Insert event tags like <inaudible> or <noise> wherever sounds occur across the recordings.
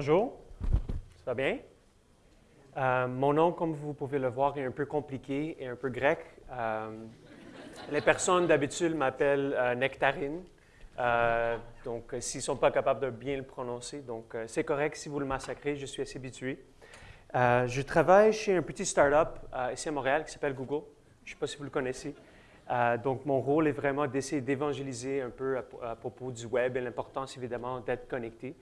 Bonjour, ça va bien? Euh, mon nom, comme vous pouvez le voir, est un peu compliqué et un peu grec. Euh, les personnes d'habitude m'appellent euh, Nectarine, donc s'ils ne sont pas capables de bien le prononcer. Donc c'est correct si vous le massacrez, je suis assez habitué. je travaille chez un petit start-up ici à Montréal qui s'appelle Google. Je ne sais pas si vous le connaissez. donc mon rôle est vraiment d'essayer d'évangéliser un peu à, propos du web et l'importance évidemment d'être connecté.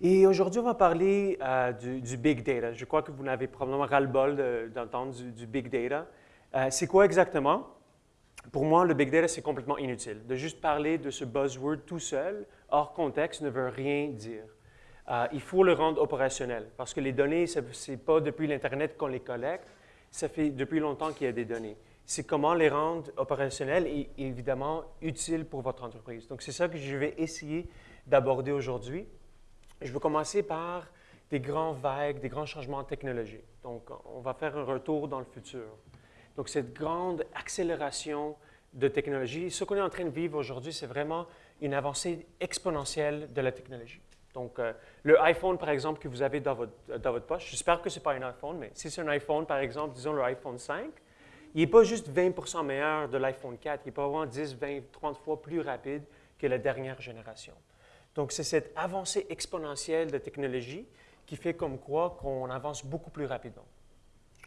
Et aujourd'hui, on va parler euh, du, big data. Je crois que vous n'avez probablement ras-le-bol d'entendre du, big data. Euh, c'est quoi exactement? Pour moi, le big data, c'est complètement inutile. De juste parler de ce buzzword tout seul, hors contexte, ne veut rien dire. Euh, il faut le rendre opérationnel parce que les données, ce n'est pas depuis l'Internet qu'on les collecte, ça fait depuis longtemps qu'il y a des données. C'est comment les rendre opérationnels et évidemment utiles pour votre entreprise. Donc, c'est ça que je vais essayer d'aborder aujourd'hui. Je veux commencer par des grands vagues, des grands changements technologiques. Donc, on va faire un retour dans le futur. Donc, cette grande accélération de technologie, ce qu'on est en train de vivre aujourd'hui, c'est vraiment une avancée exponentielle de la technologie. Donc, euh, le iPhone, par exemple, que vous avez dans votre, dans votre poche, j'espère que ce n'est pas un iPhone, mais si c'est un iPhone, par exemple, disons le iPhone 5, il n'est pas juste 20% meilleur de l'iPhone 4, il est vraiment 10, 20, 30 fois plus rapide que la dernière génération. Donc, c'est cette avancée exponentielle de technologie qui fait comme quoi qu'on avance beaucoup plus rapidement.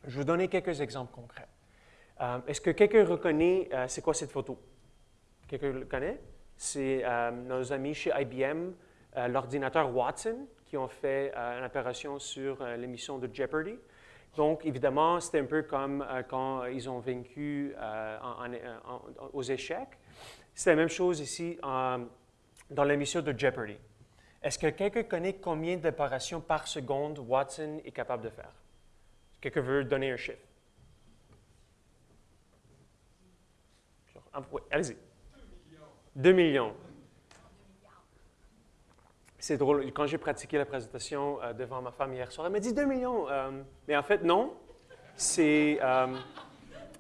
Je vais vous donner quelques exemples concrets. Euh, est-ce que quelqu'un reconnaît, euh, c'est quoi cette photo? Quelqu'un le connaît? C'est euh, nos amis chez IBM, l'ordinateur Watson, qui ont fait une opération sur l'émission de Jeopardy. Donc, évidemment, c'était un peu comme quand ils ont vaincu aux échecs. C'est la même chose ici dans l'émission de Jeopardy. Est-ce que quelqu'un connaît combien d'opérations par seconde Watson est capable de faire? Quelqu'un veut donner un chiffre? Oui, allez-y. 2 millions. C'est drôle, quand j'ai pratiqué la présentation euh, devant ma femme hier soir, elle m'a dit 2 millions. Euh, mais en fait, non. Euh,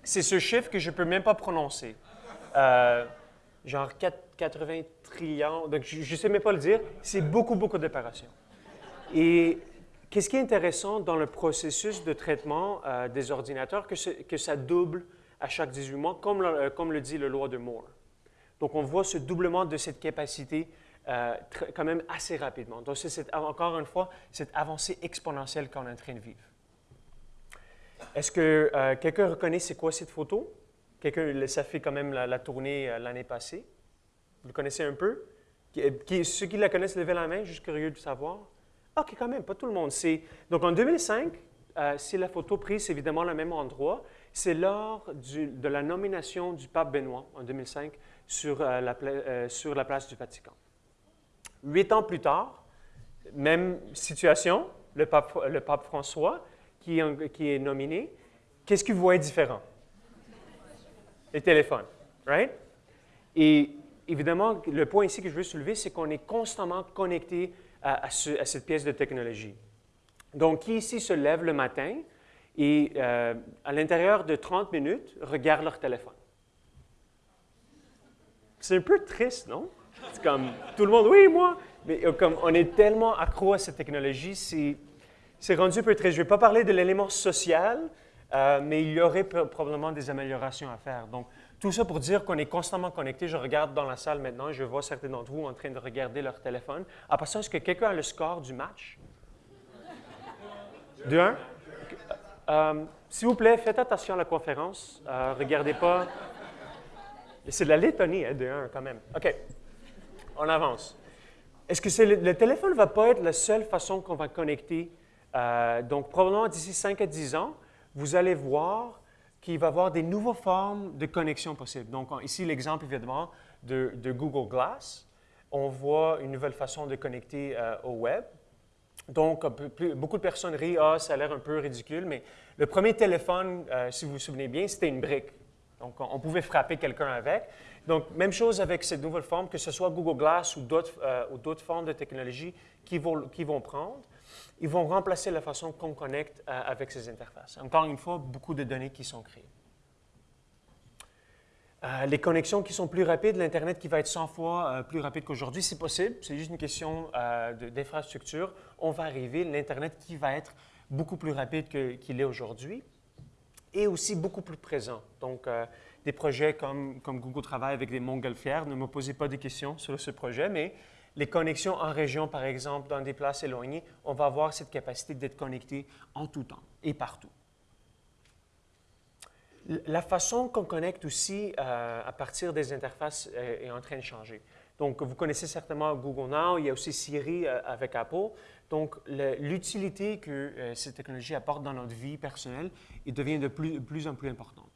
c'est ce chiffre que je ne peux même pas prononcer. genre 4, 80 trillions, donc je ne sais même pas le dire, c'est beaucoup, beaucoup d'opérations. Et qu'est-ce qui est intéressant dans le processus de traitement euh, des ordinateurs, que, ça double à chaque 18 mois, comme le, euh, comme le dit le loi de Moore. Donc, on voit ce doublement de cette capacité euh, quand même assez rapidement. Donc, c'est encore une fois cette avancée exponentielle qu'on est en train de vivre. Est-ce que quelqu'un reconnaît c'est quoi cette photo? Quelqu'un, ça fait quand même la tournée l'année passée. Vous le connaissez un peu? Qui, ceux qui la connaissent, levez la main, juste curieux de savoir. OK, quand même, pas tout le monde. Donc, en 2005, euh, c'est la photo prise évidemment le même endroit. C'est lors de la nomination du pape Benoît en 2005 sur, euh, la, euh, sur la place du Vatican. Huit ans plus tard, même situation, le pape, François qui, qui est nominé. Qu'est-ce qu'il voit différent? Les téléphones, right? Et évidemment, le point ici que je veux soulever, c'est qu'on est constamment connecté à, cette pièce de technologie. Donc, qui ici se lève le matin et euh, à l'intérieur de 30 minutes regarde leur téléphone? C'est un peu triste, non? C'est comme tout le monde, oui, moi. Mais euh, comme on est tellement accro à cette technologie, c'est rendu un peu triste. Je ne vais pas parler de l'élément social, euh, mais il y aurait probablement des améliorations à faire. Donc, tout ça pour dire qu'on est constamment connecté. Je regarde dans la salle maintenant, je vois certains d'entre vous en train de regarder leur téléphone. À ça, est-ce que quelqu'un a le score du match? De un? Euh, s'il vous plaît, faites attention à la conférence. Euh, regardez pas. C'est de la Lettonie, hein, de un, quand même. OK. On avance. Est-ce que le, téléphone ne va pas être la seule façon qu'on va connecter? Euh, donc, probablement d'ici 5 à 10 ans, vous allez voir qu'il va avoir des nouvelles formes de connexion possibles. Donc, ici, l'exemple, évidemment, de, Google Glass. On voit une nouvelle façon de connecter euh, au web. Donc, beaucoup de personnes rient, ah, ça a l'air un peu ridicule, mais le premier téléphone, euh, si vous vous souvenez bien, c'était une brique. Donc, on, pouvait frapper quelqu'un avec. Donc, même chose avec cette nouvelle forme, que ce soit Google Glass ou d'autres euh, formes de technologie qui qui vont prendre ils vont remplacer la façon qu'on connecte euh, avec ces interfaces. Encore une fois, beaucoup de données qui sont créées. Euh, les connexions qui sont plus rapides, l'Internet qui va être 100 fois euh, plus rapide qu'aujourd'hui, c'est possible. C'est juste une question d'infrastructure. On va arriver, l'Internet qui va être beaucoup plus rapide qu'il est aujourd'hui et aussi beaucoup plus présent. Donc, des projets comme, Google travaille avec des montgolfières, ne me posez pas de questions sur ce projet, mais les connexions en région, par exemple, dans des places éloignées, on va avoir cette capacité d'être connecté en tout temps et partout. La façon qu'on connecte aussi euh, à partir des interfaces euh, est, en train de changer. Donc, vous connaissez certainement Google Now, il y a aussi Siri euh, avec Apple. Donc, l'utilité que ces technologies apportent dans notre vie personnelle il devient de plus, de plus en plus importante.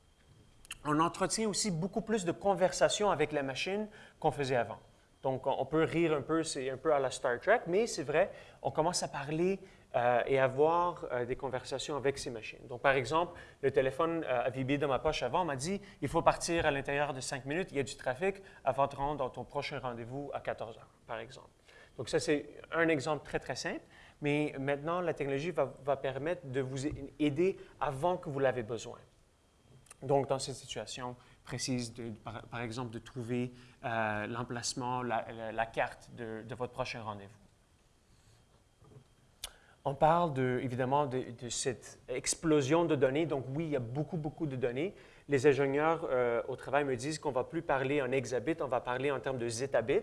On entretient aussi beaucoup plus de conversations avec la machine qu'on faisait avant. Donc, on peut rire un peu, c'est un peu à la Star Trek, mais c'est vrai, on commence à parler euh, et avoir euh, des conversations avec ces machines. Donc, par exemple, le téléphone euh, vibré dans ma poche avant, m'a dit il faut partir à l'intérieur de cinq minutes, il y a du trafic avant de rendre dans ton prochain rendez-vous à 14 heures, par exemple. Donc, ça, c'est un exemple très, très simple. Mais maintenant, la technologie va, va permettre de vous aider avant que vous l'avez besoin. Donc, dans cette situation précise, par, exemple, de trouver l'emplacement, la, carte de, votre prochain rendez-vous. On parle de, évidemment de, cette explosion de données. Donc oui, il y a beaucoup, beaucoup de données. Les ingénieurs euh, au travail me disent qu'on ne va plus parler en hexabits, on va parler en termes de zetabits.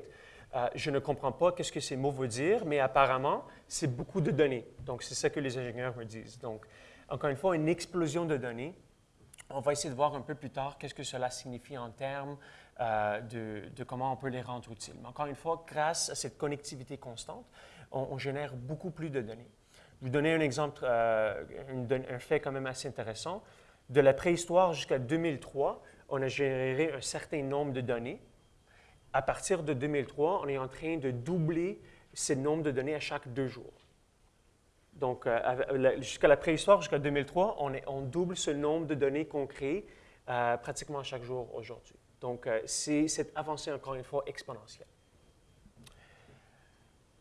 Euh, je ne comprends pas qu'est-ce que ces mots veulent dire, mais apparemment, c'est beaucoup de données. Donc c'est ça que les ingénieurs me disent. Donc, encore une fois, une explosion de données. On va essayer de voir un peu plus tard qu'est-ce que cela signifie en termes euh, de, comment on peut les rendre utiles. Mais encore une fois, grâce à cette connectivité constante, on génère beaucoup plus de données. Je vous donner un exemple, euh, un fait quand même assez intéressant. De la préhistoire jusqu'à 2003, on a généré un certain nombre de données. À partir de 2003, on est en train de doubler ce nombre de données à chaque deux jours. Donc, euh, jusqu'à la préhistoire, jusqu'à 2003, on, double ce nombre de données qu'on crée euh, pratiquement chaque jour aujourd'hui. Donc, c'est cette avancée, encore une fois, exponentielle.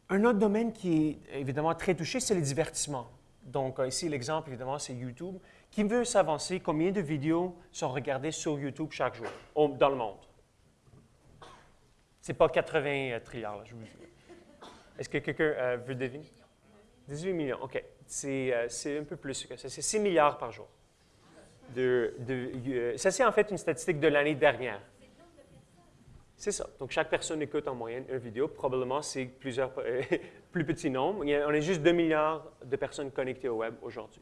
Un autre domaine qui est évidemment très touché, c'est le divertissement. Donc euh, ici, l'exemple, évidemment, c'est YouTube. Qui veut s'avancer, combien de vidéos sont regardées sur YouTube chaque jour dans le monde? Ce n'est pas 80 euh, trilliards, je vous dis. Est-ce que quelqu'un euh, veut deviner? 18 millions, OK. C'est un peu plus que ça. C'est 6 milliards par jour. De, ça, c'est en fait une statistique de l'année dernière. C'est ça. Donc, chaque personne écoute en moyenne une vidéo. Probablement, c'est plusieurs <laughs> plus petits nombres. on est juste 2 milliards de personnes connectées au web aujourd'hui.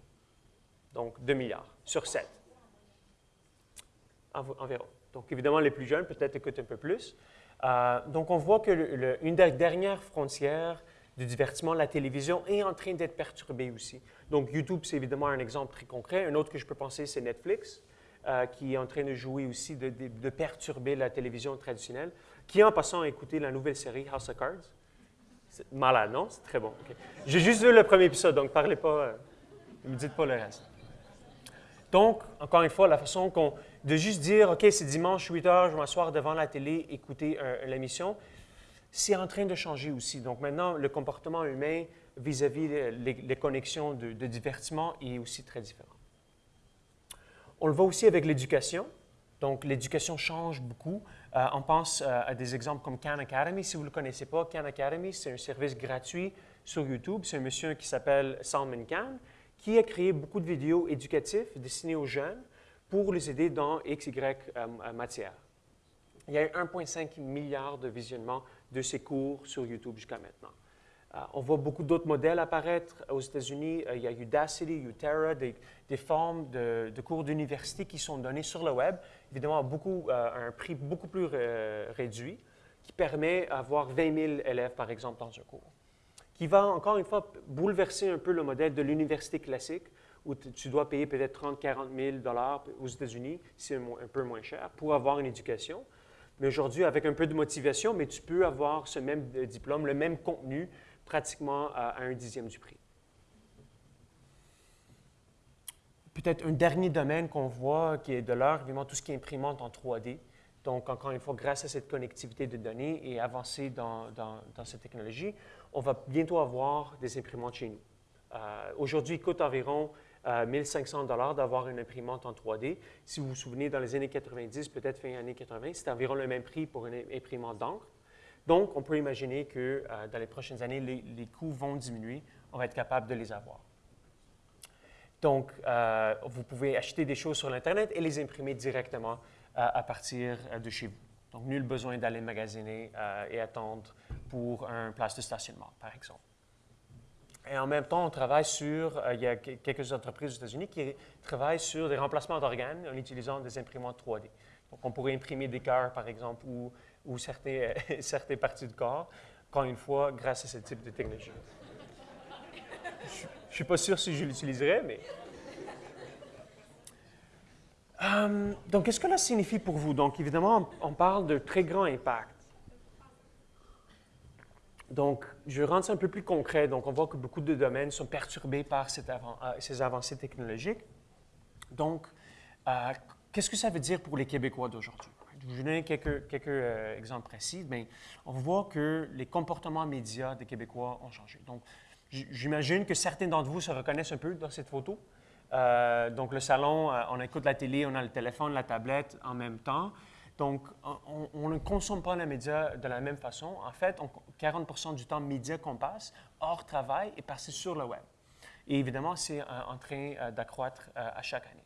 Donc, 2 milliards sur 7. environ. Donc, évidemment, les plus jeunes peut-être écoutent un peu plus. Euh, donc, on voit que une des dernières frontières du divertissement, la télévision, est en train d'être perturbée aussi. Donc, YouTube, c'est évidemment un exemple très concret. Un autre que je peux penser, c'est Netflix. Euh, qui est en train de jouer aussi, de, perturber la télévision traditionnelle, qui en passant a écouté la nouvelle série House of Cards. C'est malade, non? C'est très bon. J'ai juste vu le premier épisode, donc parlez pas, euh, ne me dites pas le reste. Donc, encore une fois, la façon qu'on, de juste dire, OK, c'est dimanche 8 heures, je vais m'asseoir devant la télé, écouter l'émission, c'est en train de changer aussi. Donc maintenant, le comportement humain vis-à-vis les, connexions de divertissement est aussi très différent. On le voit aussi avec l'éducation. Donc, l'éducation change beaucoup. Euh, on pense euh, à des exemples comme Khan Academy. Si vous ne le connaissez pas, Khan Academy, c'est un service gratuit sur YouTube. C'est un monsieur qui s'appelle Salman Khan qui a créé beaucoup de vidéos éducatives destinées aux jeunes pour les aider dans X, Y euh, matière. Il y a eu 1,5 milliard de visionnements de ces cours sur YouTube jusqu'à maintenant. Euh, on voit beaucoup d'autres modèles apparaître aux États-Unis. Euh, il y a Udacity, Utera, des, des formes de, cours d'université qui sont donnés sur le web, évidemment à euh, un prix beaucoup plus réduit, qui permet d'avoir 20 000 élèves, par exemple, dans un cours. Qui va, encore une fois, bouleverser un peu le modèle de l'université classique, où tu dois payer peut-être 30 40 000 dollars aux États-Unis, c'est un, peu moins cher, pour avoir une éducation. Mais aujourd'hui, avec un peu de motivation, mais tu peux avoir ce même diplôme, le même contenu, pratiquement à, un dixième du prix. Peut-être un dernier domaine qu'on voit qui est de l'heure, évidemment, tout ce qui est imprimante en 3D. Donc, encore une fois, grâce à cette connectivité de données et dans, dans, cette technologie, on va bientôt avoir des imprimantes chez nous. Euh, aujourd'hui, ils coûtent environ 1500 dollars d'avoir une imprimante en 3D. Si vous vous souvenez, dans les années 90, peut-être fin années 80, c'était environ le même prix pour une imprimante d'encre. Donc, on peut imaginer que dans les prochaines années, les, coûts vont diminuer. On va être capable de les avoir. Donc, euh, vous pouvez acheter des choses sur l'Internet et les imprimer directement euh, à partir euh, de chez vous. Donc, nul besoin d'aller magasiner et attendre pour un place de stationnement, par exemple. Et en même temps, on travaille sur, il y a quelques entreprises aux États-Unis qui travaillent sur des remplacements d'organes en utilisant des imprimantes 3D. Donc, on pourrait imprimer des cœurs, par exemple, ou, ou <laughs> certaines, parties du corps, encore une fois, grâce à ce type de technologie. Je ne suis pas sûr si je l'utiliserai, mais... Euh, donc, qu'est-ce que cela signifie pour vous? Donc, évidemment, on, parle de très grand impact. Donc, je rends ça un peu plus concret. Donc, on voit que beaucoup de domaines sont perturbés par euh, ces avancées technologiques. Donc, euh, qu'est-ce que ça veut dire pour les Québécois d'aujourd'hui? Je vous donner quelques, quelques exemples précis. Bien, on voit que les comportements médias des Québécois ont changé. Donc, J'imagine que certains d'entre vous se reconnaissent un peu dans cette photo. Euh, donc, le salon, euh, on écoute la télé, on a le téléphone, la tablette en même temps. Donc, on, ne consomme pas les médias de la même façon. En fait, 40% du temps média qu'on passe hors travail est passé sur le web. Et évidemment, c'est euh, en train d'accroître à chaque année.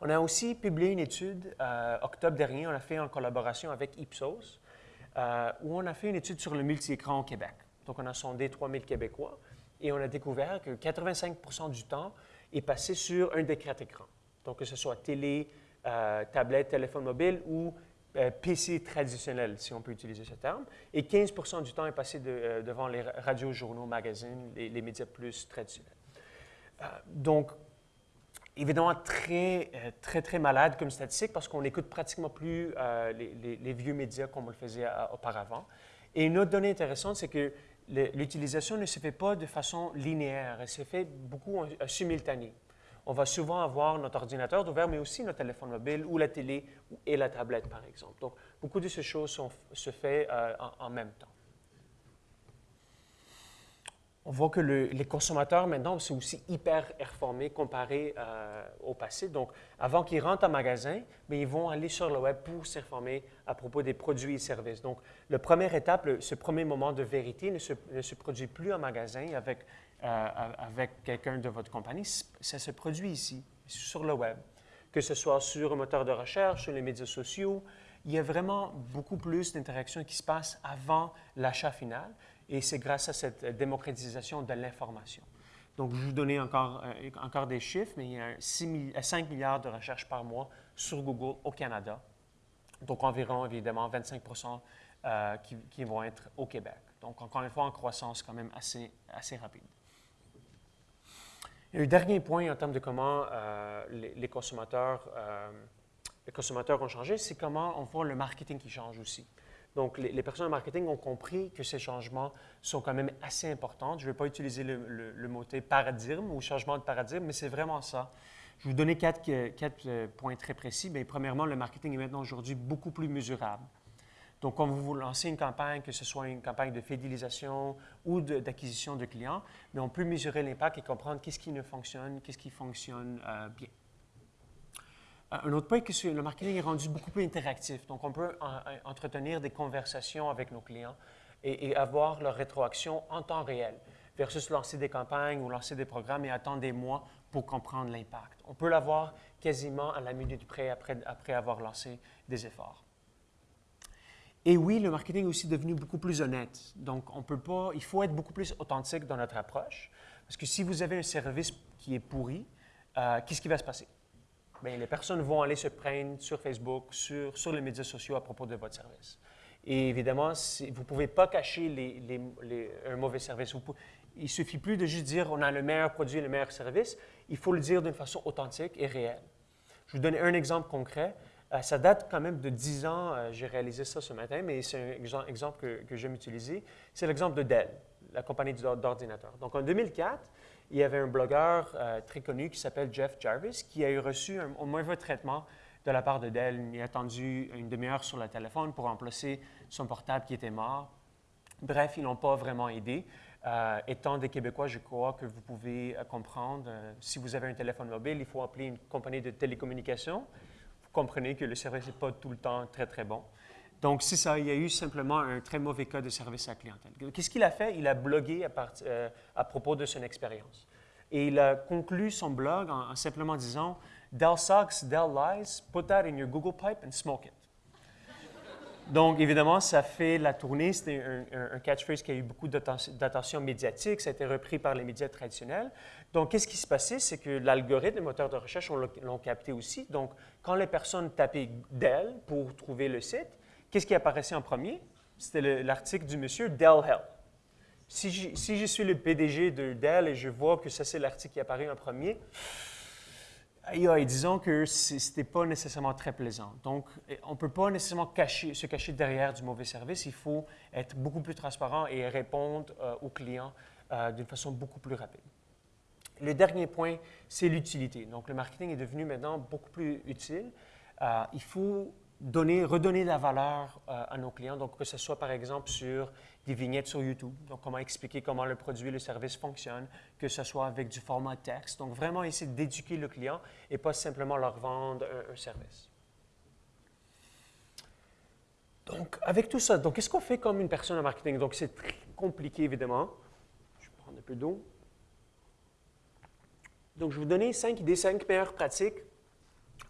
On a aussi publié une étude octobre dernier, on l'a fait en collaboration avec Ipsos, où on a fait une étude sur le multi-écran au Québec. Donc, on a sondé 3000 Québécois et on a découvert que 85% du temps est passé sur un des quatre écrans. Donc, que ce soit télé, euh, tablette, téléphone mobile ou euh, PC traditionnel, si on peut utiliser ce terme. Et 15% du temps est passé euh, devant les radios, journaux, magazines, les, médias plus traditionnels. donc, évidemment, très, très, très malade comme statistique parce qu'on n'écoute pratiquement plus les, les, vieux médias comme on le faisait auparavant. Et une autre donnée intéressante, c'est que l'utilisation ne se fait pas de façon linéaire, elle se fait beaucoup en, simultané. On va souvent avoir notre ordinateur ouvert, mais aussi notre téléphone mobile ou la télé et la tablette, par exemple. Donc, beaucoup de ces choses se font euh, en, même temps on voit que les consommateurs maintenant sont aussi hyper informés comparé euh, au passé. Donc, avant qu'ils rentrent en magasin, mais ils vont aller sur le web pour s'informer à propos des produits et services. Donc, la première étape, ce premier moment de vérité ne se, produit plus en magasin avec, euh, avec quelqu'un de votre compagnie. Ça se produit ici, sur le web. Que ce soit sur un moteur de recherche, sur les médias sociaux, il y a vraiment beaucoup plus d'interactions qui se passent avant l'achat final. Et c'est grâce à cette démocratisation de l'information. Donc, je vais vous donner encore, euh, encore des chiffres, mais il y a 5 milliards de recherches par mois sur Google au Canada. Donc, environ, évidemment, 25% euh, qui, vont être au Québec. Donc, encore une fois, en croissance quand même assez, assez rapide. Et un dernier point en termes de comment euh, les, consommateurs, les consommateurs ont changé, c'est comment on voit le marketing qui change aussi. Donc, les, personnes en marketing ont compris que ces changements sont quand même assez importants. Je ne vais pas utiliser le, mot paradigme ou changement de paradigme, mais c'est vraiment ça. Je vais vous donner quatre, quatre euh, points très précis. Premièrement, le marketing est maintenant aujourd'hui beaucoup plus mesurable. Donc, quand vous lancez une campagne, que ce soit une campagne de fidélisation ou d'acquisition de, clients, mais on peut mesurer l'impact et comprendre qu'est-ce qui ne fonctionne, qu'est-ce qui fonctionne euh, bien. Euh, un autre point, que le marketing est rendu beaucoup plus interactif. Donc, on peut entretenir des conversations avec nos clients et, avoir leur rétroaction en temps réel versus lancer des campagnes ou lancer des programmes et attendre des mois pour comprendre l'impact. On peut l'avoir quasiment à la minute près après, après avoir lancé des efforts. Et oui, le marketing est aussi devenu beaucoup plus honnête. Donc, on peut pas, il faut être beaucoup plus authentique dans notre approche. Parce que si vous avez un service qui est pourri, euh, qu'est-ce qui va se passer? Bien, les personnes vont aller se prendre sur Facebook, sur, les médias sociaux à propos de votre service. Et évidemment, vous ne pouvez pas cacher un mauvais service. il ne suffit plus de juste dire on a le meilleur produit, le meilleur service. Il faut le dire d'une façon authentique et réelle. Je vous donne un exemple concret. Euh, ça date quand même de 10 ans. Euh, j'ai réalisé ça ce matin, mais c'est un exemple que, que j'aime utiliser. C'est l'exemple de Dell, la compagnie d'ordinateurs. Donc, en 2004, il y avait un blogueur euh, très connu qui s'appelle Jeff Jarvis qui a eu reçu un, mauvais traitement de la part de Dell. Il a attendu une demi-heure sur le téléphone pour remplacer son portable qui était mort. Bref, ils n'ont pas vraiment aidé. Étant des Québécois, je crois que vous pouvez comprendre, si vous avez un téléphone mobile, il faut appeler une compagnie de télécommunications. Comprenez que le service n'est pas tout le temps très, très bon. Donc, c'est ça, il y a eu simplement un très mauvais cas de service à clientèle. Qu'est-ce qu'il a fait? Il a blogué à, à, propos de son expérience. Et il a conclu son blog en simplement disant Dell sucks, Dell lies, put that in your Google pipe and smoke it. Donc, évidemment, ça fait la tournée. C'était un, catchphrase qui a eu beaucoup d'attention médiatique. Ça a été repris par les médias traditionnels. Donc, qu'est-ce qui se passait? C'est que l'algorithme, les moteurs de recherche l'ont capté aussi. Donc, quand les personnes tapaient Dell pour trouver le site, qu'est-ce qui apparaissait en premier? C'était l'article du monsieur Dell Hell. Si je, suis le PDG de Dell et je vois que ça, c'est l'article qui apparaît en premier, disons que ce n'était pas nécessairement très plaisant. Donc, on ne peut pas nécessairement se cacher derrière du mauvais service. Il faut être beaucoup plus transparent et répondre euh, aux clients euh, d'une façon beaucoup plus rapide. Le dernier point, c'est l'utilité. Donc, le marketing est devenu maintenant beaucoup plus utile. Euh, il faut donner, redonner la valeur à nos clients, donc que ce soit par exemple sur des vignettes sur YouTube, donc comment expliquer comment le produit, le service fonctionne, que ce soit avec du format texte. Donc vraiment essayer d'éduquer le client et pas simplement leur vendre un, service. Donc avec tout ça, donc qu'est-ce qu'on fait comme une personne en marketing? Donc c'est très compliqué évidemment. Je vais prendre un peu d'eau. Donc je vais vous donner cinq idées, cinq meilleures pratiques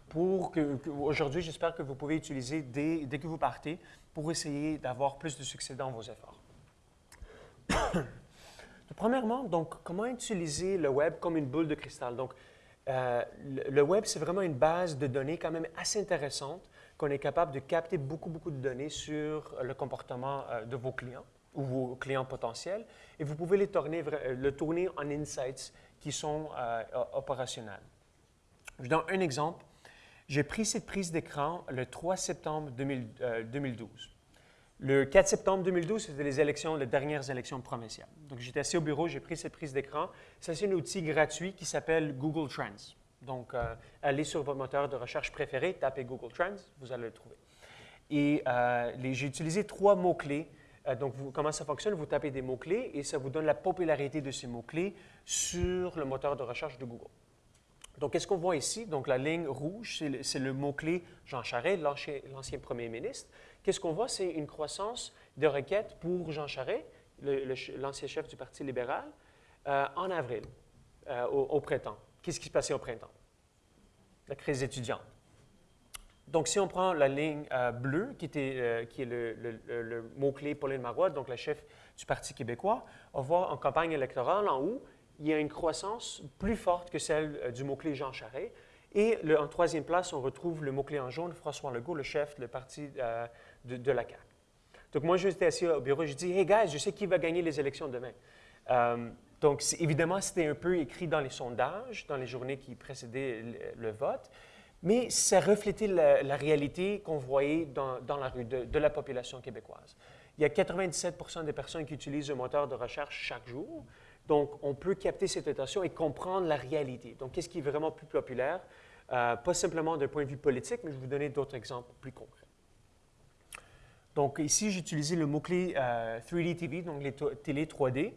pour que, aujourd'hui, j'espère que vous pouvez utiliser dès, dès que vous partez pour essayer d'avoir plus de succès dans vos efforts. <coughs> Premièrement, donc, comment utiliser le web comme une boule de cristal? Donc, euh, le web, c'est vraiment une base de données quand même assez intéressante qu'on est capable de capter beaucoup, beaucoup de données sur le comportement euh, de vos clients ou vos clients potentiels et vous pouvez les tourner, le tourner en insights qui sont opérationnels. Je donne un exemple. J'ai pris cette prise d'écran le 3 septembre 2012. Le 4 septembre 2012, c'était les élections, les dernières élections provinciales. Donc, j'étais assis au bureau, j'ai pris cette prise d'écran. C'est un outil gratuit qui s'appelle Google Trends. Donc, euh, allez sur votre moteur de recherche préféré, tapez Google Trends, vous allez le trouver. Et euh, j'ai utilisé trois mots-clés. Euh, donc, comment ça fonctionne? Vous tapez des mots-clés et ça vous donne la popularité de ces mots-clés sur le moteur de recherche de Google. Donc, qu'est-ce qu'on voit ici? Donc, la ligne rouge, c'est le, mot-clé Jean Charest, l'ancien premier ministre qu'est-ce qu'on voit? C'est une croissance de requêtes pour Jean Charest, l'ancien chef du Parti libéral, euh, en avril, euh, au, printemps. Qu'est-ce qui se passait au printemps? La crise étudiante. Donc, si on prend la ligne euh, bleue, qui, était, qui est le, mot-clé Pauline Marois, donc la chef du Parti québécois, on voit en campagne électorale, en haut, il y a une croissance plus forte que celle du mot-clé Jean Charest. Et en troisième place, on retrouve le mot-clé en jaune, François Legault, le chef du Parti de, la CAQ. Donc, moi, j'étais assis au bureau, je dis Hey, guys, je sais qui va gagner les élections demain. Euh, donc, évidemment, c'était un peu écrit dans les sondages, dans les journées qui précédaient le, vote, mais ça reflétait la, réalité qu'on voyait dans, la rue de, la population québécoise. Il y a 97% des personnes qui utilisent un moteur de recherche chaque jour. Donc, on peut capter cette attention et comprendre la réalité. Donc, qu'est-ce qui est vraiment plus populaire? Euh, pas simplement d'un point de vue politique, mais je vais vous donner d'autres exemples plus concrets. Donc ici, j'ai utilisé le mot-clé 3D euh, TV, donc les télé 3D.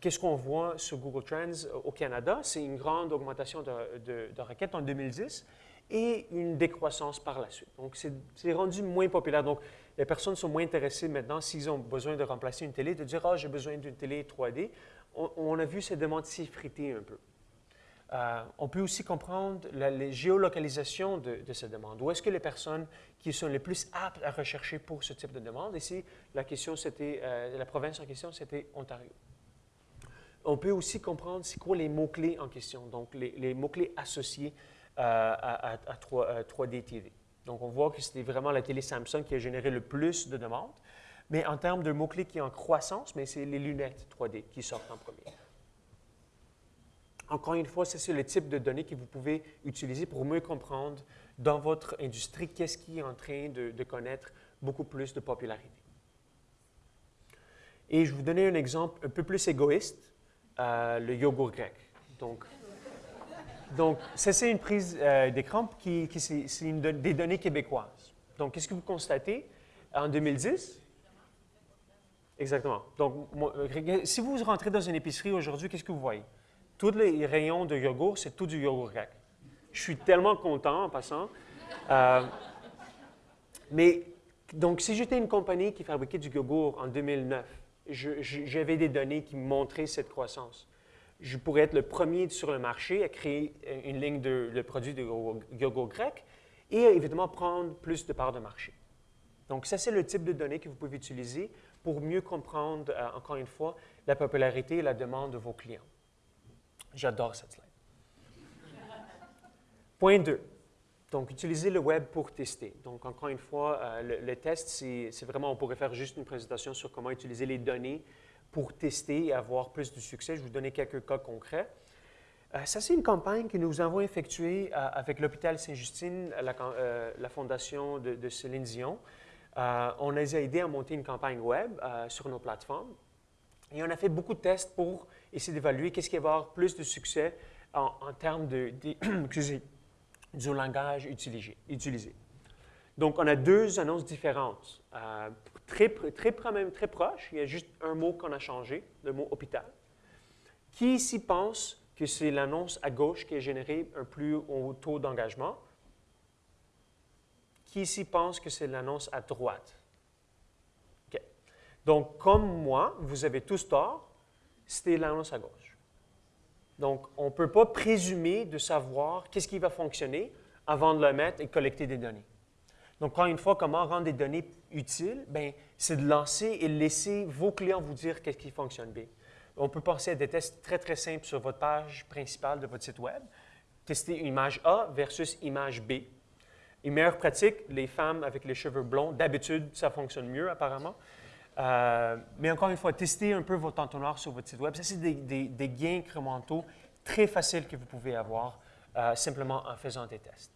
Qu'est-ce qu'on voit sur Google Trends euh, au Canada? C'est une grande augmentation de, requêtes en 2010 et une décroissance par la suite. Donc, c'est rendu moins populaire. Donc, les personnes sont moins intéressées maintenant, s'ils ont besoin de remplacer une télé, de dire « Ah, j'ai besoin d'une télé 3D ». On, a vu ces demandes s'effriter un peu. Euh, on peut aussi comprendre la, les géolocalisations de, de ces demandes. Où est-ce que les personnes qui sont les plus aptes à rechercher pour ce type de demande? Ici, la question, c'était, euh, la province en question, c'était Ontario. On peut aussi comprendre c'est quoi les mots-clés en question, donc les, mots-clés associés à, 3, d TV. Donc, on voit que c'était vraiment la télé Samsung qui a généré le plus de demandes. Mais en termes de mots-clés qui sont en croissance, mais c'est les lunettes 3D qui sortent en premier. Encore une fois, c'est le type de données que vous pouvez utiliser pour mieux comprendre dans votre industrie qu'est-ce qui est en train de, connaître beaucoup plus de popularité. Et je vais vous donner un exemple un peu plus égoïste, euh, le yogourt grec. Donc, donc c'est une prise euh, d'écran qui, qui c'est des données québécoises. Donc, qu'est-ce que vous constatez? En 2010, Exactement. Donc, si vous rentrez dans une épicerie aujourd'hui, qu'est-ce que vous voyez? Tous les rayons de yogourt, c'est tout du yogourt grec. Je suis tellement content en passant. Euh, mais, donc, si j'étais une compagnie qui fabriquait du yogourt en 2009, j'avais des données qui montraient cette croissance. Je pourrais être le premier sur le marché à créer une ligne de, produits de yogourt grec et évidemment prendre plus de parts de marché. Donc, ça, c'est le type de données que vous pouvez utiliser pour mieux comprendre, euh, encore une fois, la popularité et la demande de vos clients. J'adore cette slide. Point 2. Donc, utiliser le web pour tester. Donc, encore une fois, euh, le, test, c'est vraiment, on pourrait faire juste une présentation sur comment utiliser les données pour tester et avoir plus de succès. Je vais vous donner quelques cas concrets. Euh, ça, c'est une campagne que nous avons effectuée avec l'hôpital Saint-Justine, la, fondation de, de Céline Dion. Euh, on les a aidés à monter une campagne web euh, sur nos plateformes. Et on a fait beaucoup de tests pour essayer d'évaluer qu'est-ce qui va avoir plus de succès en, termes de, <clears throat> du langage utilisé. Donc, on a deux annonces différentes, euh, très, proches. Il y a juste un mot qu'on a changé, le mot hôpital. Qui ici pense que c'est l'annonce à gauche qui a généré un plus haut taux d'engagement? Qui ici pense que c'est l'annonce à droite? Donc, comme moi, vous avez tous tort, c'était l'annonce à gauche. Donc, on ne peut pas présumer de savoir qu'est-ce qui va fonctionner avant de le mettre et collecter des données. Donc, encore une fois, comment rendre des données utiles? Bien, c'est de lancer et laisser vos clients vous dire qu'est-ce qui fonctionne bien. On peut penser à des tests très, très simples sur votre page principale de votre site Web. Tester image A versus image B. Une meilleure pratique, les femmes avec les cheveux blonds, d'habitude, ça fonctionne mieux apparemment. Euh, mais encore une fois, testez un peu votre entonnoir sur votre site Web. Ça, c'est des, gains incrémentaux très faciles que vous pouvez avoir euh, simplement en faisant des tests.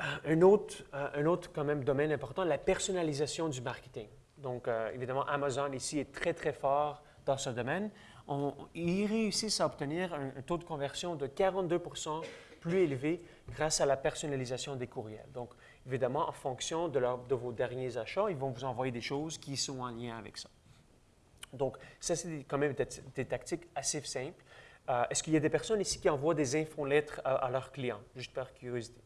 Euh, un, autre, un autre, quand même, domaine important, la personnalisation du marketing. Donc, évidemment, Amazon ici est très, très fort dans ce domaine. Ils réussissent à obtenir un, taux de conversion de 42 plus élevé grâce à la personnalisation des courriels. Donc, évidemment, en fonction de, vos derniers achats, ils vont vous envoyer des choses qui sont en lien avec ça. Donc, ça, c'est quand même des, tactiques assez simples. Euh, est-ce qu'il y a des personnes ici qui envoient des infolettres à, à leurs clients, juste par curiosité?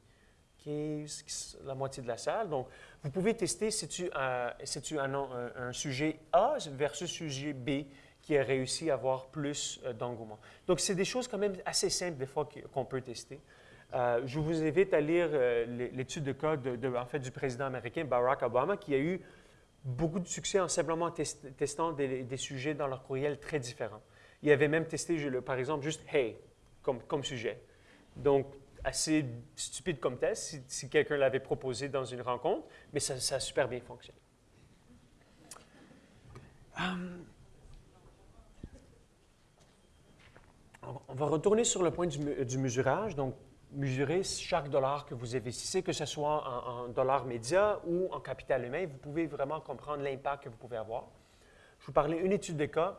La moitié de la salle. Donc, vous pouvez tester si tu, as un, un, sujet A versus sujet B qui a réussi à avoir plus euh, d'engouement. Donc, c'est des choses quand même assez simples des fois qu'on peut tester. Euh, je vous invite à lire euh, l'étude de cas en fait, du président américain Barack Obama, qui a eu beaucoup de succès en simplement testant des, sujets dans leur courriel très différents. Il avait même testé, par exemple, juste Hey comme sujet. Donc, assez stupide comme test si, quelqu'un l'avait proposé dans une rencontre, mais ça, a super bien fonctionné. Hum, on va retourner sur le point du, du mesurage. Donc, mesurer chaque dollar que vous investissez, que ce soit en, dollars médias ou en capital humain. Vous pouvez vraiment comprendre l'impact que vous pouvez avoir. Je vous parlais d'une étude de cas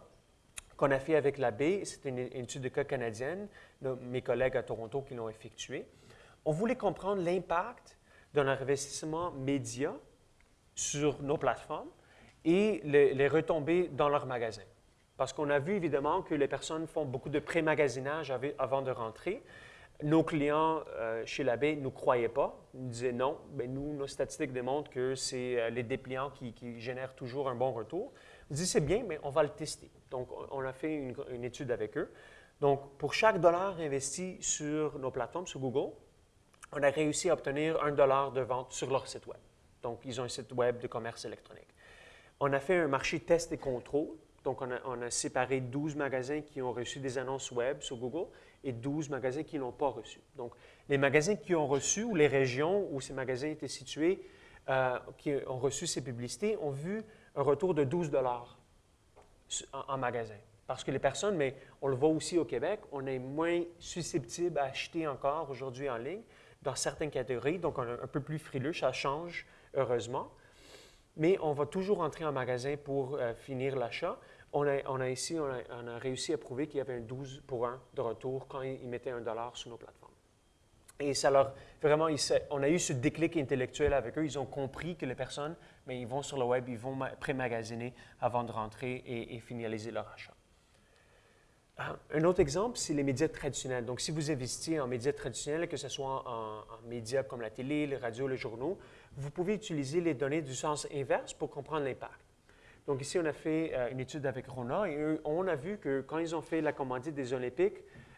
qu'on a fait avec la. C'est une, étude de cas canadienne, mes collègues à Toronto qui l'ont effectuée. On voulait comprendre l'impact d'un investissement média sur nos plateformes et les, retombées dans leurs magasins. Parce qu'on a vu évidemment que les personnes font beaucoup de pré-magasinage avant de rentrer. Nos clients euh, chez l'abbé ne nous croyaient pas. Ils disaient non. mais ben, nous, nos statistiques démontrent que c'est euh, les dépliants qui, génèrent toujours un bon retour. On dit c'est bien, mais on va le tester. Donc, on a fait une, étude avec eux. Donc, pour chaque dollar investi sur nos plateformes, sur Google, on a réussi à obtenir un dollar de vente sur leur site Web. Donc, ils ont un site Web de commerce électronique. On a fait un marché test et contrôle. Donc, on a, séparé 12 magasins qui ont reçu des annonces Web sur Google et 12 magasins qui ne l'ont pas reçu. Donc, les magasins qui ont reçu ou les régions où ces magasins étaient situés, euh, qui ont reçu ces publicités, ont vu un retour de 12 dollars en, magasin. Parce que les personnes, mais on le voit aussi au Québec, on est moins susceptible à acheter encore aujourd'hui en ligne dans certaines catégories, donc on est un peu plus frileux, ça change heureusement. Mais on va toujours entrer en magasin pour euh, finir l'achat on a, ici, on a, réussi à prouver qu'il y avait un 12 pour 1 de retour quand ils mettaient un dollar sur nos plateformes. Et ça leur, vraiment, on a eu ce déclic intellectuel avec eux. Ils ont compris que les personnes, mais ils vont sur le web, ils vont pré-magasiner avant de rentrer et, finaliser leur achat. Ah, un autre exemple, c'est les médias traditionnels. Donc, si vous investissez en médias traditionnels, que ce soit en, en, médias comme la télé, les radios, les journaux, vous pouvez utiliser les données du sens inverse pour comprendre l'impact. Donc, ici, on a fait euh, une étude avec Rona et on a vu que quand ils ont fait la commandite des Olympiques,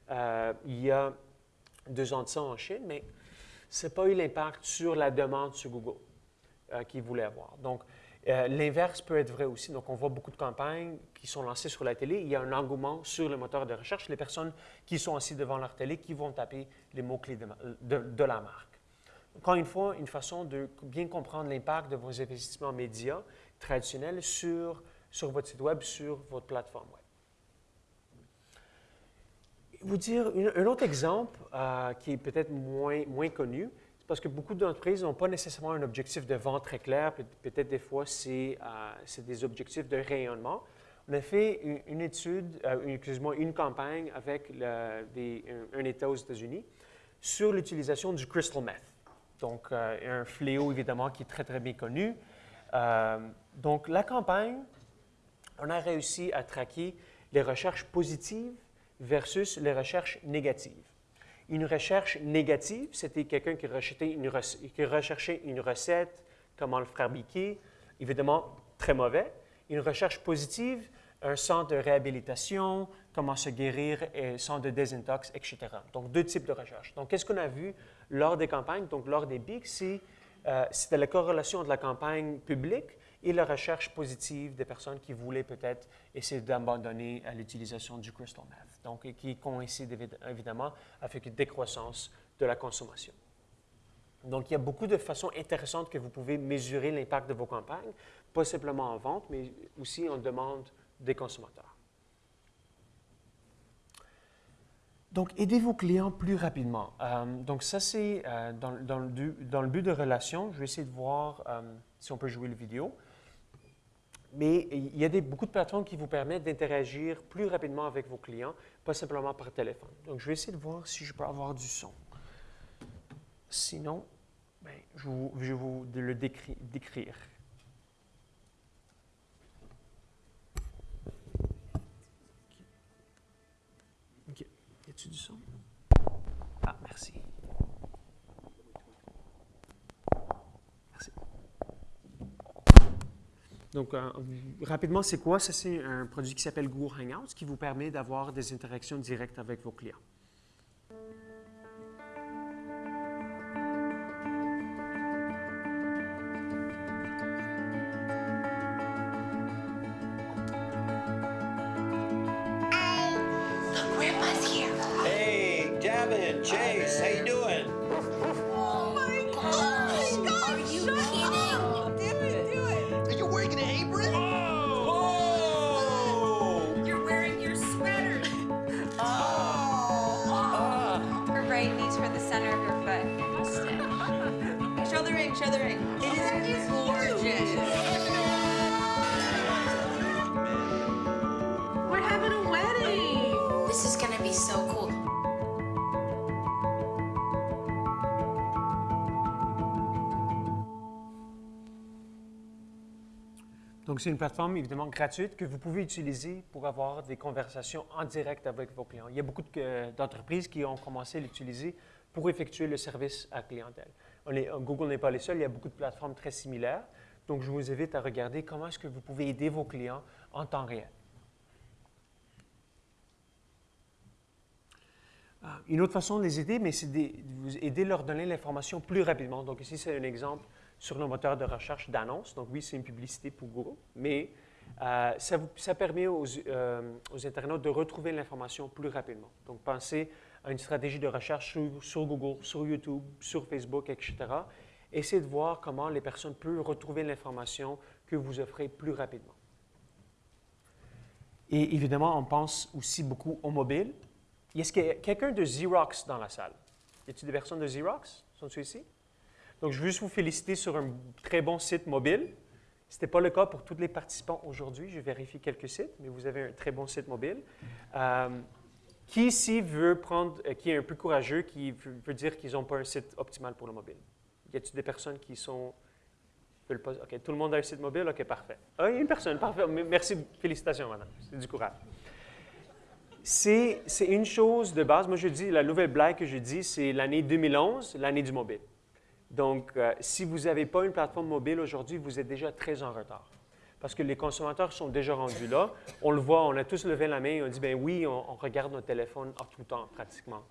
euh, il y a deux ans de ça en Chine, mais ce n'a pas eu l'impact sur la demande sur Google euh, qu'ils voulaient avoir. Donc, euh, l'inverse peut être vrai aussi. Donc, on voit beaucoup de campagnes qui sont lancées sur la télé. Il y a un engouement sur le moteur de recherche. Les personnes qui sont assises devant leur télé, qui vont taper les mots-clés de, la marque. Encore une fois, une façon de bien comprendre l'impact de vos investissements médias traditionnels sur, sur votre site Web, sur votre plateforme vous dire un autre exemple euh, qui est peut-être moins, moins connu, c'est parce que beaucoup d'entreprises n'ont pas nécessairement un objectif de vente très clair, peut-être des fois c'est euh, des objectifs de rayonnement. On a fait une, étude, euh, excusez-moi, une campagne avec un, État aux États-Unis sur l'utilisation du crystal meth. Donc, un fléau évidemment qui est très, très bien connu. donc, la campagne, on a réussi à traquer les recherches positives versus les recherches négatives. Une recherche négative, c'était quelqu'un qui, recherchait une recette, comment le fabriquer, évidemment très mauvais. Une recherche positive, un centre de réhabilitation, comment se guérir, et centre de désintox, etc. Donc, deux types de recherches. Donc, qu'est-ce qu'on a vu lors des campagnes, donc lors des BIC, euh, c'était la corrélation de la campagne publique et la recherche positive des personnes qui voulaient peut-être essayer d'abandonner l'utilisation du crystal meth, donc qui coïncide évidemment avec une décroissance de la consommation. Donc, il y a beaucoup de façons intéressantes que vous pouvez mesurer l'impact de vos campagnes, pas simplement en vente, mais aussi en demande des consommateurs. Donc, aidez vos clients plus rapidement. Euh, donc, ça, c'est euh, dans, le, but de relation. Je vais essayer de voir euh, si on peut jouer la vidéo mais il y a beaucoup de plateformes qui vous permettent d'interagir plus rapidement avec vos clients, pas simplement par téléphone. Donc, je vais essayer de voir si je peux avoir du son. Sinon, ben, je, vais vous le décrire. OK. Y a-t-il du son? Ah, merci. Donc, euh, rapidement, c'est quoi? C'est un produit qui s'appelle Google Hangouts qui vous permet d'avoir des interactions directes avec vos clients. Donc, c'est une plateforme évidemment gratuite que vous pouvez utiliser pour avoir des conversations en direct avec vos clients. Il y a beaucoup d'entreprises qui ont commencé à l'utiliser pour effectuer le service à clientèle. Google n'est pas les seuls, il y a beaucoup de plateformes très similaires. Donc, je vous invite à regarder comment est-ce que vous pouvez aider vos clients en temps réel. Ah, une autre façon de les aider, mais c'est d'aider leur donner l'information plus rapidement. Donc, ici, c'est un exemple sur le moteur de recherche d'annonces. Donc oui, c'est une publicité pour Google, mais euh, ça, permet aux, euh, aux, internautes de retrouver l'information plus rapidement. Donc pensez à une stratégie de recherche sur, Google, sur YouTube, sur Facebook, etc. Essayez de voir comment les personnes peuvent retrouver l'information que vous offrez plus rapidement. Et évidemment, on pense aussi beaucoup au mobile. Est-ce qu'il y a quelqu'un de Xerox dans la salle? Y a-t-il des personnes de Xerox? Sont-ils ici? Donc, je veux juste vous féliciter sur un très bon site mobile. Ce n'était pas le cas pour tous les participants aujourd'hui. Je vérifie quelques sites, mais vous avez un très bon site mobile. Euh, Qui ici veut prendre, euh, qui est un peu courageux, qui veut, dire qu'ils n'ont pas un site optimal pour le mobile? Y a-t-il des personnes qui sont. veulent pas- OK, tout le monde a un site mobile? OK, parfait. Ah, une personne, parfait. Merci, félicitations, madame. C'est du courage. C'est une chose de base. Moi, je dis, la nouvelle blague que je dis, c'est l'année 2011, l'année du mobile. Donc, euh, si vous n'avez pas une plateforme mobile aujourd'hui, vous êtes déjà très en retard. Parce que les consommateurs sont déjà rendus là. On le voit, on a tous levé la main et on dit, ben oui, on, regarde notre téléphone en tout temps, pratiquement.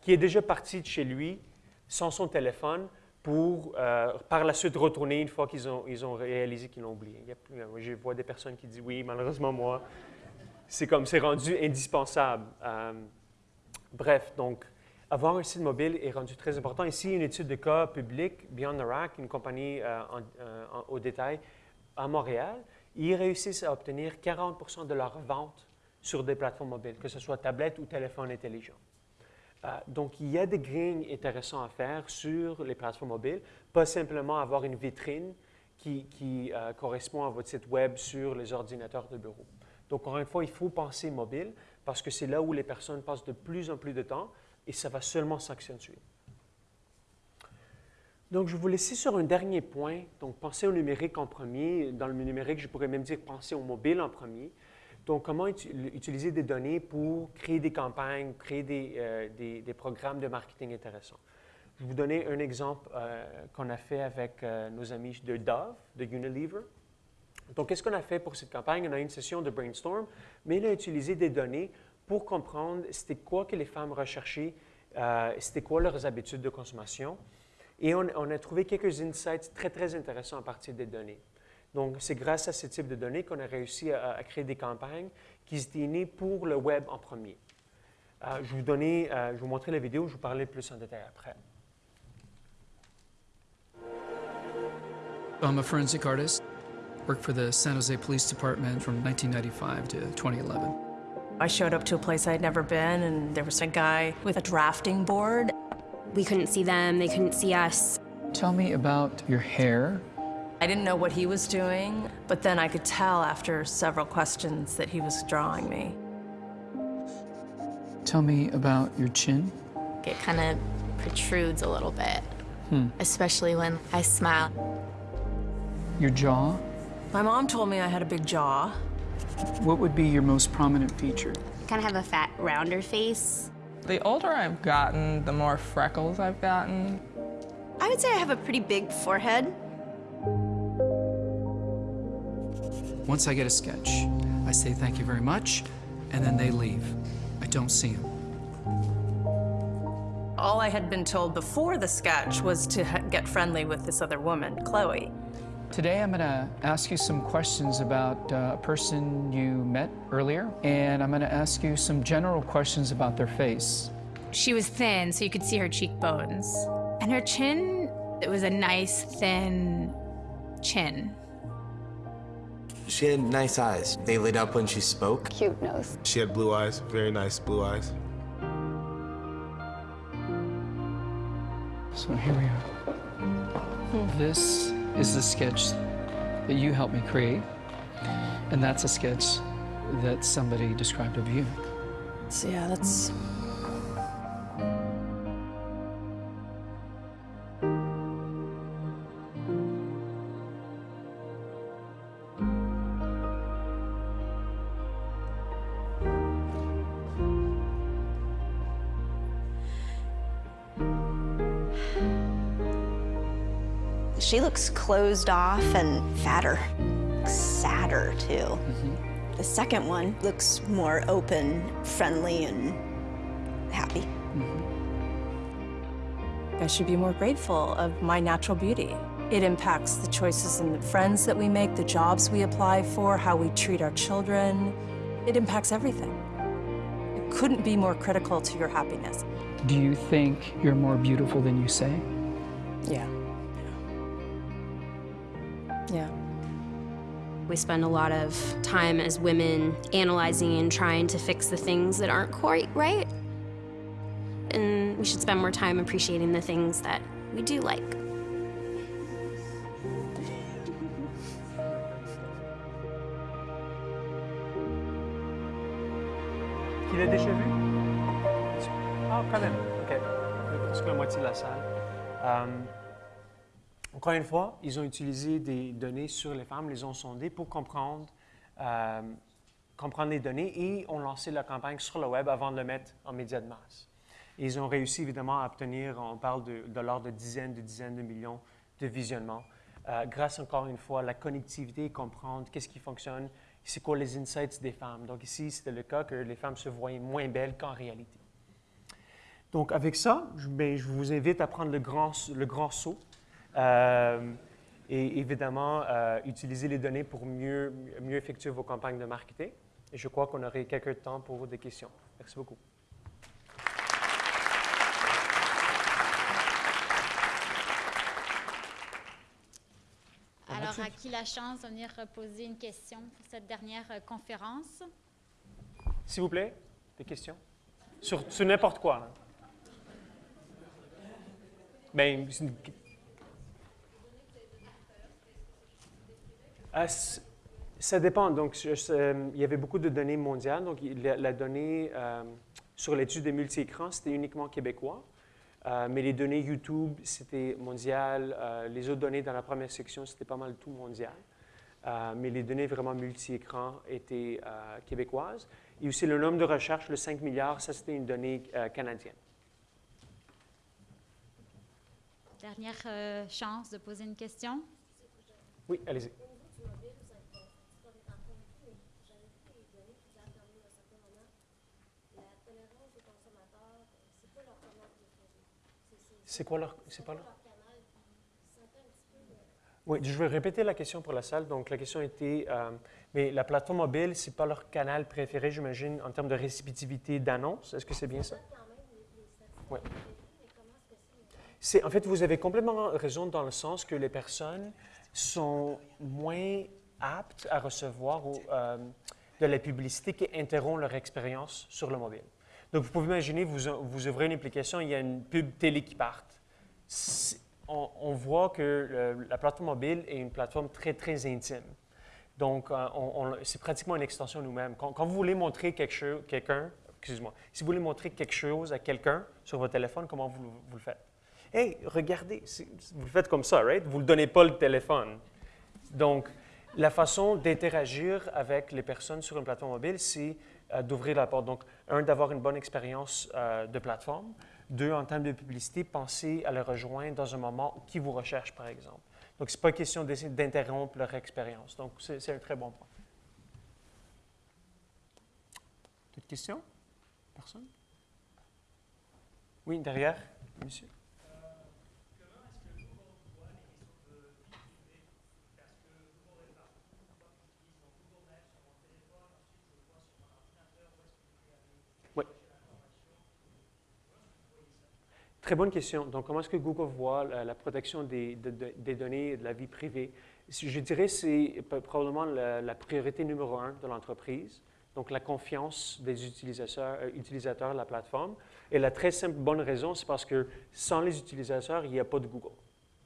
Qui est déjà parti de chez lui sans son téléphone pour euh, par la suite retourner une fois qu'ils ont, ils ont réalisé qu'ils l'ont oublié. Il y a euh, je vois des personnes qui disent, oui, malheureusement, moi, c'est comme, c'est rendu indispensable. Bref, donc, avoir un site mobile est rendu très important. Ici, une étude de cas publique, Beyond the Rack, une compagnie euh, euh, au détail à Montréal, ils réussissent à obtenir 40% de leurs ventes sur des plateformes mobiles, que ce soit tablette ou téléphone intelligent. Euh, donc, il y a des gains intéressants à faire sur les plateformes mobiles, pas simplement avoir une vitrine qui, correspond à votre site Web sur les ordinateurs de bureau. Donc, encore une fois, il faut penser mobile parce que c'est là où les personnes passent de plus en plus de temps et ça va seulement s'accentuer. Donc, je vous laisser sur un dernier point. Donc, pensez au numérique en premier. Dans le numérique, je pourrais même dire penser au mobile en premier. Donc, comment uti- utiliser des données pour créer des campagnes, créer des, euh, des- des programmes de marketing intéressants. Je vais vous donner un exemple euh, qu'on a fait avec euh, nos amis de Dove, de Unilever. Donc, qu'est-ce qu'on a fait pour cette campagne? On a eu une session de brainstorm, mais on a utilisé des données pour comprendre c'était quoi que les femmes recherchaient, euh, c'était quoi leurs habitudes de consommation. Et on, a trouvé quelques insights très, très intéressants à partir des données. Donc, c'est grâce à ce type de données qu'on a réussi à, créer des campagnes qui se destinaient pour le web en premier. Euh, je, vous donner, euh, je vous montrer la vidéo, je vous parler plus en détail après. I'm a forensic artist. Worked for the San Jose Police Department from 1995 to 2011. I showed up to a place I'd never been, and there was a guy with a drafting board. We couldn't see them, they couldn't see us. Tell me about your hair. I didn't know what he was doing, but then I could tell after several questions that he was drawing me. Tell me about your chin. It kind of protrudes a little bit, hmm. especially when I smile. Your jaw. My mom told me I had a big jaw. What would be your most prominent feature? Kind of have a fat, rounder face. The older I've gotten, the more freckles I've gotten. I would say I have a pretty big forehead. Once I get a sketch, I say thank you very much, and then they leave. I don't see them. All I had been told before the sketch was to get friendly with this other woman, Chloe. Today I'm going to ask you some questions about uh, a person you met earlier, and I'm going to ask you some general questions about their face. She was thin, so you could see her cheekbones. And her chin, it was a nice, thin chin. She had nice eyes. They lit up when she spoke. Cute nose. She had blue eyes, very nice blue eyes. So here we are. This is the sketch that you helped me create, and that's a sketch that somebody described of you. So yeah, that's She looks closed off and fatter, sadder too. Mm-hmm. The second one looks more open, friendly, and happy. Mm-hmm. I should be more grateful of my natural beauty. It impacts the choices and the friends that we make, the jobs we apply for, how we treat our children. It impacts everything. It couldn't be more critical to your happiness. Do you think you're more beautiful than you say? We spend a lot of time as women analyzing and trying to fix the things that aren't quite right. And we should spend more time appreciating the things that we do like. Qui l'a déjà vu? Ah, OK. Presque la moitié de la salle. Euh, encore une fois, ils ont utilisé des données sur les femmes, les ont sondées pour comprendre, euh, comprendre les données et ont lancé la campagne sur le web avant de le mettre en médias de masse. Ils ont réussi évidemment à obtenir, on parle de, de l'ordre de dizaines de dizaines de millions de visionnements, euh, grâce encore une fois à la connectivité comprendre qu'est-ce qui fonctionne, c'est quoi les insights des femmes. Donc ici, c'était le cas que les femmes se voyaient moins belles qu'en réalité. Donc avec ça, je, ben, je vous invite à prendre le grand, le grand saut et évidemment euh, utiliser les données pour mieux, mieux effectuer vos campagnes de marketing. Et je crois qu'on aurait quelques temps pour des questions. Merci beaucoup. Alors, à qui la chance de venir poser une question pour cette dernière euh, conférence? S'il vous plaît, des questions? Sur, sur n'importe quoi. hein. Ben, c'est une- Ah, ça dépend. Donc, je- je- il y avait beaucoup de données mondiales. Donc, la, la donnée euh, sur l'étude des multi-écrans, c'était uniquement québécois. Euh, mais les données YouTube, c'était mondial. Euh, les autres données dans la première section, c'était pas mal tout mondial. Mais les données vraiment multi-écrans étaient québécoises. Et aussi le nombre de recherches, le 5 milliards, ça c'était une donnée canadienne. Dernière chance de poser une question? Oui, allez-y. C'est quoi leur... C'est pas leur... Oui, je vais répéter la question pour la salle. Donc, la question était, euh, mais la plateforme mobile, c'est pas leur canal préféré, j'imagine, en termes de récipitivité d'annonces. Est-ce que c'est bien ça? Oui. En fait, vous avez complètement raison dans le sens que les personnes sont moins aptes à recevoir euh, de la publicité qui interrompt leur expérience sur le mobile. Donc, vous pouvez imaginer, vous, ouvrez une application, il y a une pub télé qui part. On, voit que la plateforme mobile est une plateforme très, très intime. Donc, euh, c'est pratiquement une extension nous-mêmes. Quand, vous voulez montrer quelque chose, quelqu'un, excuse-moi, si vous voulez montrer quelque chose à quelqu'un sur votre téléphone, comment vous, vous le faites? Hey, regardez, vous le faites comme ça, right? Vous ne donnez pas le téléphone. Donc, la façon d'interagir avec les personnes sur une plateforme mobile, c'est d'ouvrir la porte. Donc, un, d'avoir une bonne expérience euh, de plateforme. Deux, en termes de publicité, pensez à les rejoindre dans un moment qui vous recherche, par exemple. Donc, ce n'est pas question d'interrompre leur expérience. Donc, c'est un très bon point. D'autres questions? Personne? Oui, derrière, monsieur. Très bonne question. Donc, comment est-ce que Google voit la, protection des, de- de- données de la vie privée? Je dirais que c'est probablement la, priorité numéro un de l'entreprise. Donc, la confiance des utilisateurs, euh, utilisateurs de la plateforme. Et la très simple bonne raison, c'est parce que sans les utilisateurs, il n'y a pas de Google.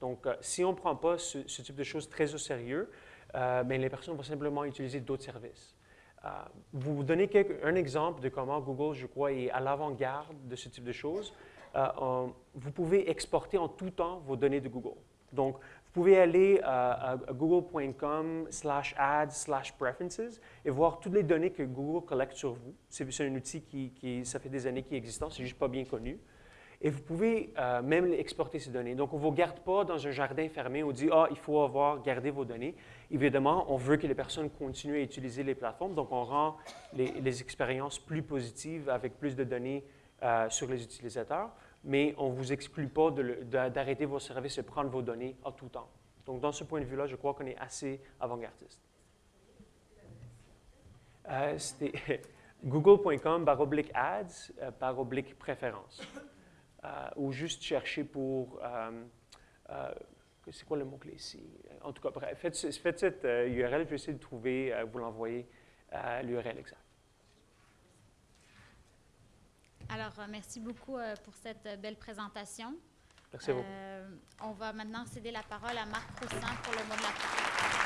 Donc, euh, si on ne prend pas ce, ce type de choses très au sérieux, euh, les personnes vont simplement utiliser d'autres services. Euh, vous donnez un exemple de comment Google, je crois, est à l'avant-garde de ce type de choses. Euh, vous pouvez exporter en tout temps vos données de Google. Donc, vous pouvez aller à, google.com slash ads slash preferences et voir toutes les données que Google collecte sur vous. C'est un outil qui, ça fait des années qu'il existant, c'est juste pas bien connu. Et vous pouvez euh, même exporter ces données. Donc, on ne vous garde pas dans un jardin fermé. On dit, ah, il faut avoir gardé vos données. Évidemment, on veut que les personnes continuent à utiliser les plateformes. Donc, on rend les, les expériences plus positives avec plus de données euh, sur les utilisateurs. Mais on ne vous exclut pas d'arrêter vos services et prendre vos données à tout temps. Donc, dans ce point de vue-là, je crois qu'on est assez avant-gardiste. Euh, C'était <laughs> google.com baroblique ads euh, baroblique préférence. Euh, ou juste chercher pour. euh, c'est quoi le mot-clé ici? En tout cas, bref, faites, faites cette URL, je vais essayer de trouver, vous l'envoyer l'URL exact. Alors, euh, merci beaucoup euh, pour cette euh, belle présentation. Merci à vous. On va maintenant céder la parole à Marc Roussin pour le mot de la fin.